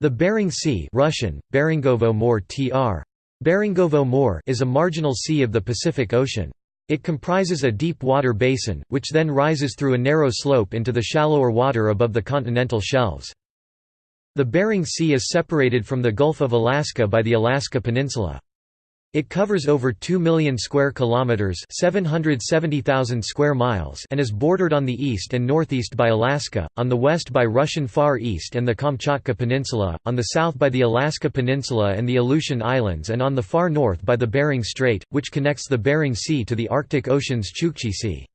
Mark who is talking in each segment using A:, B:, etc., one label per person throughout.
A: The Bering Sea Russian, Beringovo more tr. Beringovo more is a marginal sea of the Pacific Ocean. It comprises a deep water basin, which then rises through a narrow slope into the shallower water above the continental shelves. The Bering Sea is separated from the Gulf of Alaska by the Alaska Peninsula. It covers over 2 million square kilometers, 770,000 square miles, and is bordered on the east and northeast by Alaska, on the west by Russian Far East and the Kamchatka Peninsula, on the south by the Alaska Peninsula and the Aleutian Islands and on the far north by the Bering Strait, which connects the Bering Sea to the Arctic Ocean's Chukchi Sea.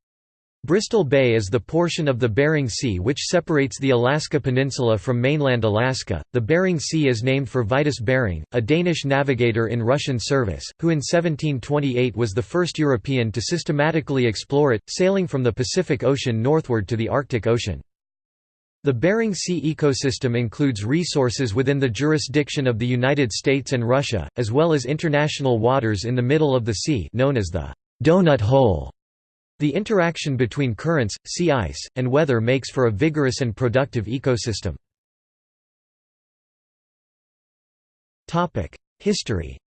A: Bristol Bay is the portion of the Bering Sea which separates the Alaska Peninsula from mainland Alaska. The Bering Sea is named for Vitus Bering, a Danish navigator in Russian service, who in 1728 was the first European to systematically explore it, sailing from the Pacific Ocean northward to the Arctic Ocean. The Bering Sea ecosystem includes resources within the jurisdiction of the United States and Russia, as well as international waters in the middle of the sea known as the donut hole. The interaction between currents, sea ice, and weather makes for a vigorous and productive ecosystem. History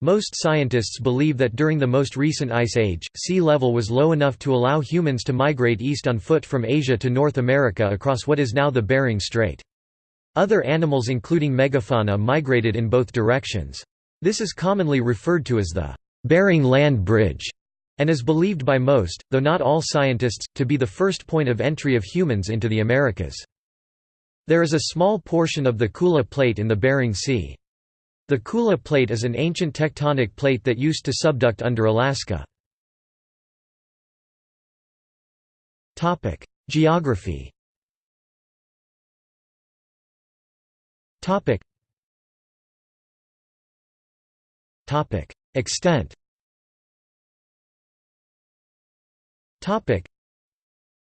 A: most scientists believe that during the most recent ice age, sea level was low enough to allow humans to migrate east on foot from Asia to North America across what is now the Bering Strait. Other animals including megafauna migrated in both directions. This is commonly referred to as the Bering Land Bridge, and is believed by most, though not all scientists, to be the first point of entry of humans into the Americas. There is a small portion of the Kula Plate in the Bering Sea. The Kula Plate is an ancient tectonic plate that used to subduct under Alaska. Geography
B: Extent.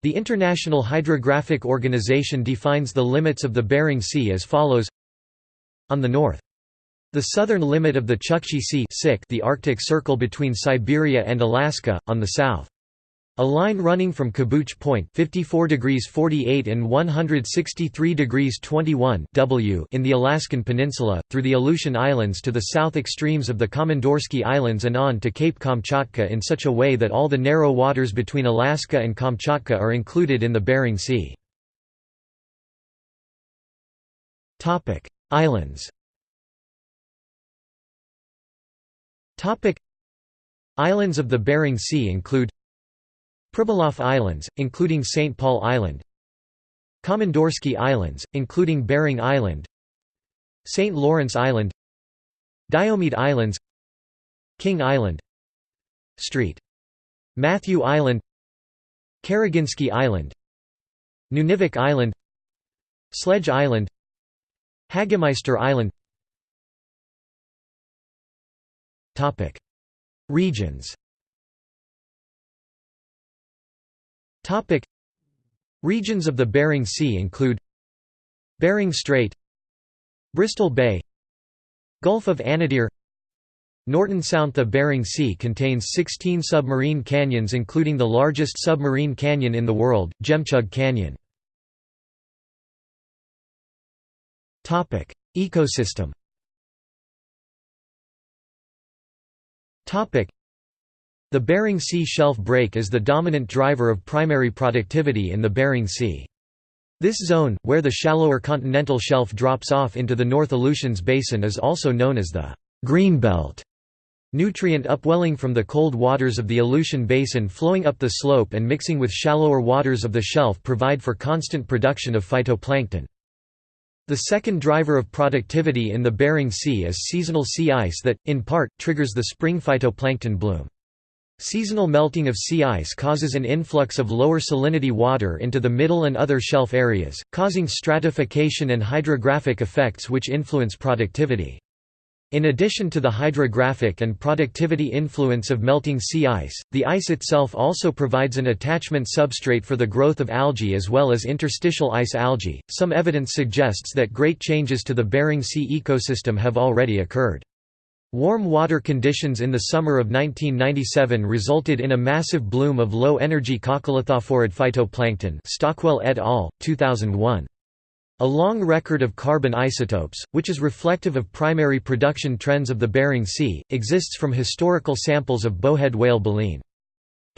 A: The International Hydrographic Organization defines the limits of the Bering Sea as follows: On the north, the southern limit of the Chukchi Sea, the Arctic Circle between Siberia and Alaska; on the south, a line running from Kabuch Point 54 degrees 48 and 163 degrees 21 w in the Alaskan Peninsula, through the Aleutian Islands to the south extremes of the Komandorsky Islands and on to Cape Kamchatka in such a way that all the narrow waters between Alaska and Kamchatka are included in the Bering Sea.
B: Islands
A: Islands of the Bering Sea include Pribilof Islands, including St. Paul Island Komandorsky Islands, including Bering Island St. Lawrence Island Diomede Islands King Island Street. Matthew Island Karaginsky Island Nunivak Island Sledge Island Hagemeister Island
B: Regions
A: Topic. Regions of the Bering Sea include Bering Strait Bristol Bay Gulf of Anadyr. Norton Sound The Bering Sea contains 16 submarine canyons including the largest submarine canyon in the world, Jemtchug Canyon.
B: Ecosystem
A: the Bering Sea shelf break is the dominant driver of primary productivity in the Bering Sea. This zone, where the shallower continental shelf drops off into the North Aleutians Basin is also known as the «greenbelt». Nutrient upwelling from the cold waters of the Aleutian Basin flowing up the slope and mixing with shallower waters of the shelf provide for constant production of phytoplankton. The second driver of productivity in the Bering Sea is seasonal sea ice that, in part, triggers the spring phytoplankton bloom. Seasonal melting of sea ice causes an influx of lower salinity water into the middle and other shelf areas, causing stratification and hydrographic effects which influence productivity. In addition to the hydrographic and productivity influence of melting sea ice, the ice itself also provides an attachment substrate for the growth of algae as well as interstitial ice algae. Some evidence suggests that great changes to the Bering Sea ecosystem have already occurred. Warm water conditions in the summer of 1997 resulted in a massive bloom of low-energy coccolithophorid phytoplankton Stockwell et al., 2001. A long record of carbon isotopes, which is reflective of primary production trends of the Bering Sea, exists from historical samples of bowhead whale baleen.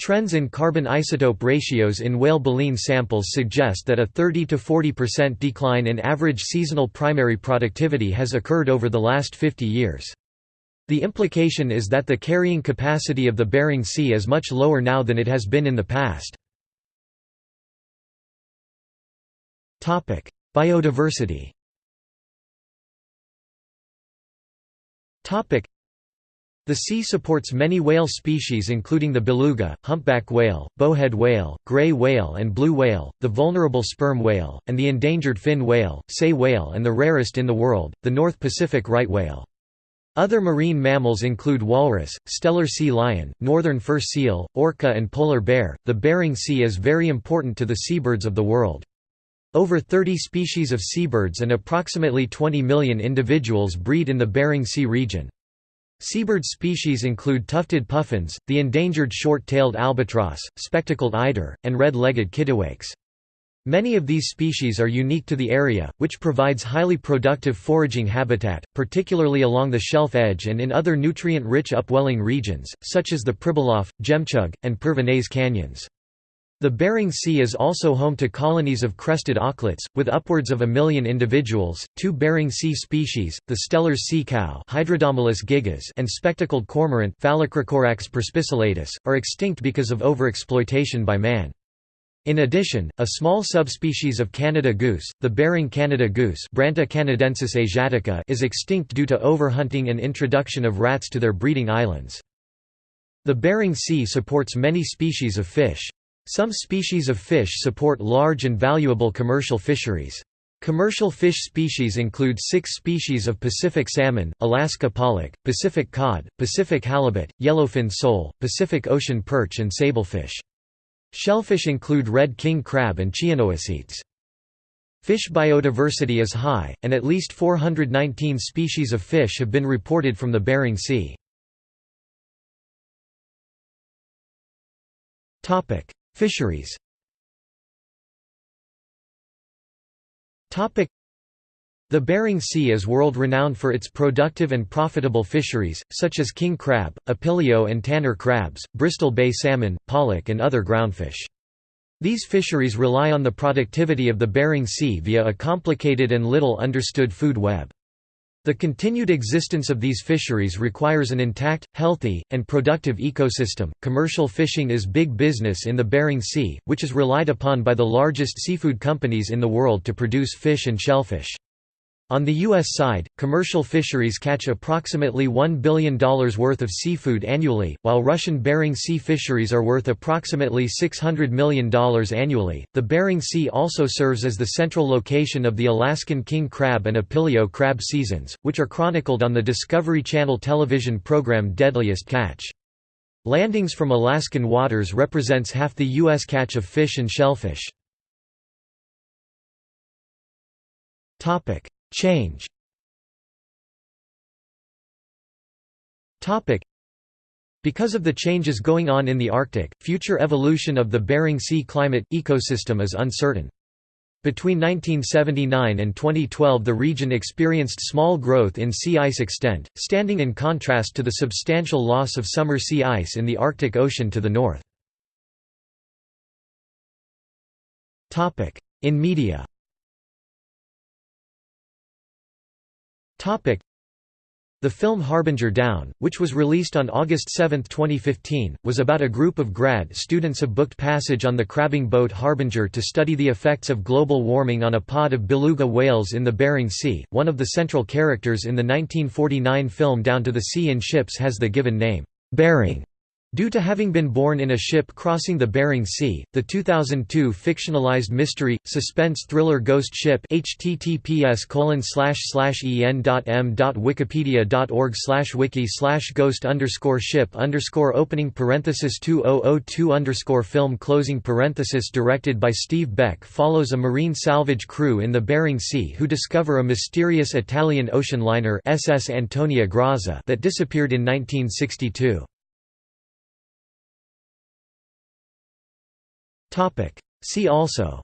A: Trends in carbon isotope ratios in whale baleen samples suggest that a 30–40% decline in average seasonal primary productivity has occurred over the last 50 years. The implication is that the carrying capacity of the Bering Sea is much lower now than it has been in the past. Biodiversity the sea supports many whale species including the beluga, humpback whale, bowhead whale, gray whale and blue whale, the vulnerable sperm whale, and the endangered fin whale, sei whale and the rarest in the world, the North Pacific right whale. Other marine mammals include walrus, Steller sea lion, northern fur seal, orca, and polar bear. The Bering Sea is very important to the seabirds of the world. Over 30 species of seabirds and approximately 20 million individuals breed in the Bering Sea region. Seabird species include tufted puffins, the endangered short-tailed albatross, spectacled eider, and red-legged kittiwakes. Many of these species are unique to the area, which provides highly productive foraging habitat, particularly along the shelf edge and in other nutrient-rich upwelling regions, such as the Pribilof, Jemchug, and Pervenets canyons. The Bering Sea is also home to colonies of crested auklets, with upwards of a million individuals. Two Bering Sea species, the Steller sea cow gigas and spectacled cormorant perspicillatus, are extinct because of overexploitation by man. In addition, a small subspecies of Canada goose, the Bering Canada goose Branta canadensis asiatica is extinct due to overhunting and introduction of rats to their breeding islands. The Bering Sea supports many species of fish. Some species of fish support large and valuable commercial fisheries. Commercial fish species include six species of Pacific salmon, Alaska pollock, Pacific cod, Pacific halibut, yellowfin sole, Pacific ocean perch and sablefish. Shellfish include red king crab and Chionoecetes. Fish biodiversity is high, and at least 419 species of fish have been reported from the Bering Sea. Fisheries the Bering Sea is world-renowned for its productive and profitable fisheries, such as king crab, opilio and tanner crabs, Bristol Bay salmon, pollock and other groundfish. These fisheries rely on the productivity of the Bering Sea via a complicated and little understood food web. The continued existence of these fisheries requires an intact, healthy, and productive ecosystem. Commercial fishing is big business in the Bering Sea, which is relied upon by the largest seafood companies in the world to produce fish and shellfish. On the U.S. side, commercial fisheries catch approximately $1 billion worth of seafood annually, while Russian Bering Sea fisheries are worth approximately $600 million annually. The Bering Sea also serves as the central location of the Alaskan king crab and opilio crab seasons, which are chronicled on the Discovery Channel television program Deadliest Catch. Landings from Alaskan waters represents half the U.S. catch of fish and shellfish. Change because of the changes going on in the Arctic, future evolution of the Bering Sea climate, ecosystem is uncertain. Between 1979 and 2012 the region experienced small growth in sea ice extent, standing in contrast to the substantial loss of summer sea ice in the Arctic Ocean to the north. In media The film Harbinger Down, which was released on August 7, 2015, was about a group of grad students have booked passage on the crabbing boat Harbinger to study the effects of global warming on a pod of beluga whales in the Bering Sea. One of the central characters in the 1949 film Down to the Sea in Ships has the given name, Bering. Due to having been born in a ship crossing the Bering Sea, the 2002 fictionalized mystery, suspense thriller Ghost Ship https en.m.wikipedia.org wiki ghost ship opening parenthesis 2002 film closing parenthesis directed by Steve Beck follows a marine salvage crew in the Bering Sea who discover a mysterious Italian ocean liner SS Antonia Grazia that disappeared in 1962.
B: Topic. See also.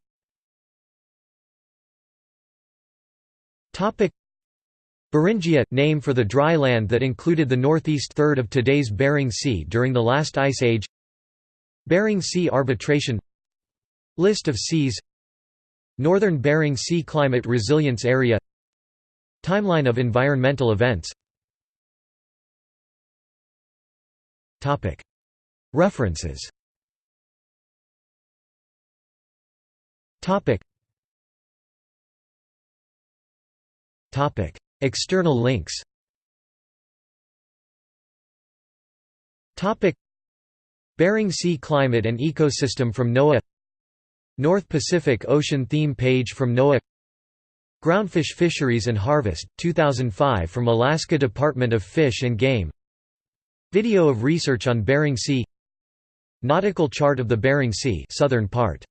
A: Topic. Beringia – name for the dry land that included the northeast third of today's Bering Sea during the last ice age. Bering Sea arbitration. List of seas. Northern Bering Sea Climate Resilience Area. Timeline of environmental events.
B: References
A: Topic. Topic. External links Topic. Bering Sea climate and ecosystem from NOAA North Pacific Ocean theme page from NOAA Groundfish Fisheries and Harvest, 2005 from Alaska Department of Fish and Game Video of research on Bering Sea Nautical chart of the Bering Sea southern part